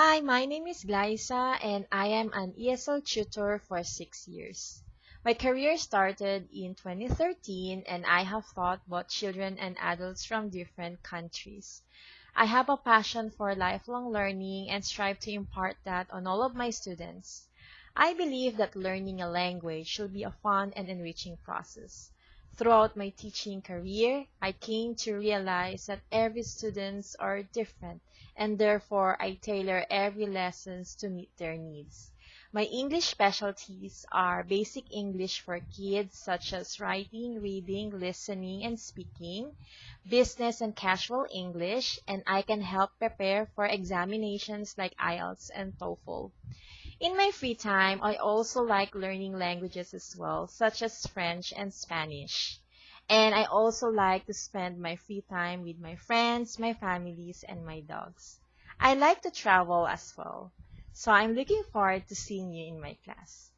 Hi, my name is Glyza and I am an ESL tutor for six years. My career started in 2013 and I have taught both children and adults from different countries. I have a passion for lifelong learning and strive to impart that on all of my students. I believe that learning a language should be a fun and enriching process. Throughout my teaching career, I came to realize that every students are different and therefore I tailor every lessons to meet their needs. My English specialties are basic English for kids such as writing, reading, listening, and speaking, business and casual English, and I can help prepare for examinations like IELTS and TOEFL. In my free time, I also like learning languages as well, such as French and Spanish. And I also like to spend my free time with my friends, my families, and my dogs. I like to travel as well. So I'm looking forward to seeing you in my class.